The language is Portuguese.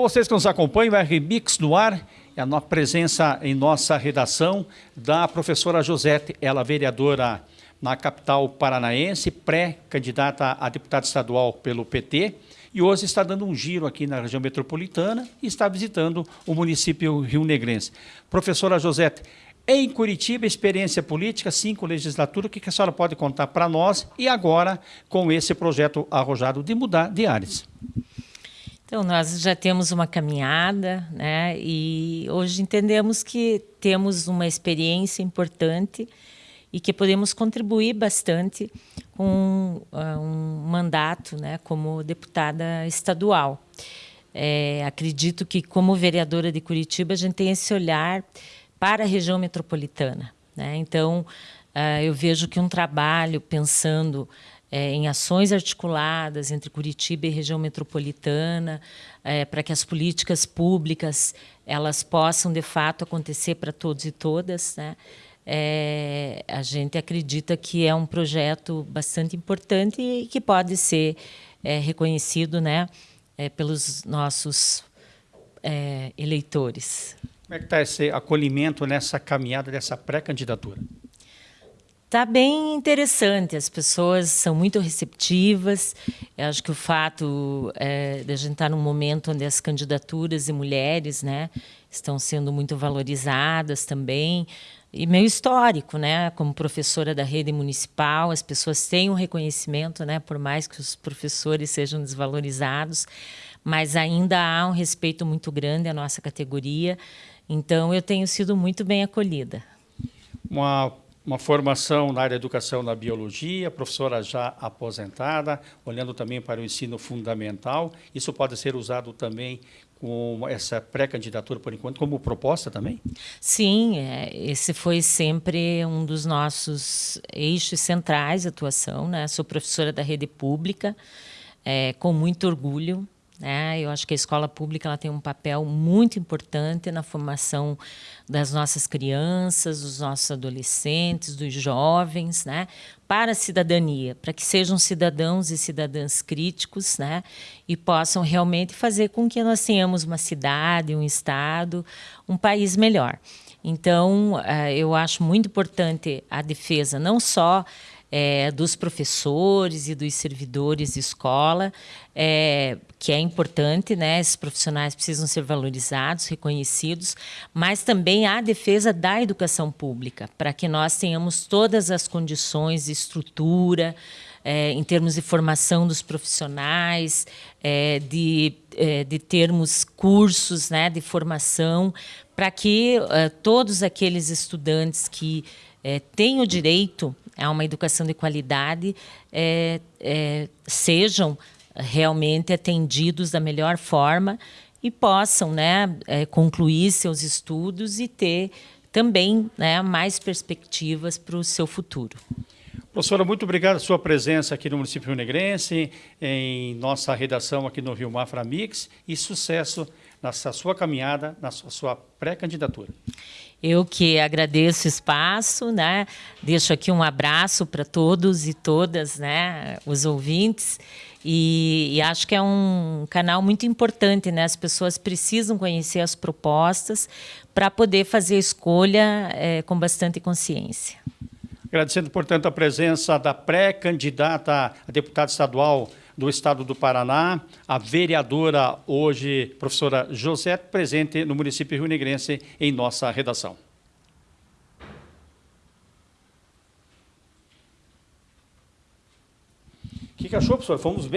Vocês que nos acompanham, o RMix no ar, é a presença em nossa redação da professora Josete, ela vereadora na capital paranaense, pré-candidata a deputada estadual pelo PT, e hoje está dando um giro aqui na região metropolitana e está visitando o município rio-negrense. Professora Josete, em Curitiba, experiência política, cinco legislaturas, o que a senhora pode contar para nós e agora com esse projeto arrojado de mudar de áreas? Então, nós já temos uma caminhada, né? E hoje entendemos que temos uma experiência importante e que podemos contribuir bastante com uh, um mandato, né, como deputada estadual. É, acredito que, como vereadora de Curitiba, a gente tem esse olhar para a região metropolitana. Né? Então, uh, eu vejo que um trabalho pensando é, em ações articuladas entre Curitiba e região metropolitana, é, para que as políticas públicas elas possam de fato acontecer para todos e todas, né? É, a gente acredita que é um projeto bastante importante e que pode ser é, reconhecido, né, é, pelos nossos é, eleitores. Como é que está esse acolhimento nessa caminhada dessa pré-candidatura? Está bem interessante, as pessoas são muito receptivas. Eu acho que o fato é, de a gente estar tá num momento onde as candidaturas de mulheres né, estão sendo muito valorizadas também, e meio histórico, né? Como professora da rede municipal, as pessoas têm um reconhecimento, né? Por mais que os professores sejam desvalorizados, mas ainda há um respeito muito grande à nossa categoria. Então, eu tenho sido muito bem acolhida. Uma uma formação na área da educação na biologia, professora já aposentada, olhando também para o ensino fundamental. Isso pode ser usado também com essa pré-candidatura, por enquanto, como proposta também? Sim, é, esse foi sempre um dos nossos eixos centrais de atuação. Né? Sou professora da rede pública, é, com muito orgulho. Né? Eu acho que a escola pública ela tem um papel muito importante na formação das nossas crianças, dos nossos adolescentes, dos jovens, né? para a cidadania, para que sejam cidadãos e cidadãs críticos né? e possam realmente fazer com que nós tenhamos uma cidade, um estado, um país melhor. Então, eh, eu acho muito importante a defesa não só é, dos professores e dos servidores de escola, é, que é importante, né? Esses profissionais precisam ser valorizados, reconhecidos, mas também a defesa da educação pública, para que nós tenhamos todas as condições, estrutura, é, em termos de formação dos profissionais, é, de, é, de termos cursos né, de formação, para que é, todos aqueles estudantes que é, têm o direito a uma educação de qualidade é, é, sejam realmente atendidos da melhor forma e possam né, é, concluir seus estudos e ter também né, mais perspectivas para o seu futuro. Professora, muito obrigado pela sua presença aqui no município Negrense, em nossa redação aqui no Rio Mafra Mix e sucesso nessa sua caminhada, na sua pré-candidatura. Eu que agradeço o espaço, né? Deixo aqui um abraço para todos e todas, né? Os ouvintes. E, e, acho que é um canal muito importante, né? As pessoas precisam conhecer as propostas para poder fazer a escolha é, com bastante consciência. Agradecendo, portanto, a presença da pré-candidata a deputada estadual do Estado do Paraná, a vereadora hoje, professora José, presente no município rio-negrense em nossa redação. O que, que achou, professor? Fomos bem?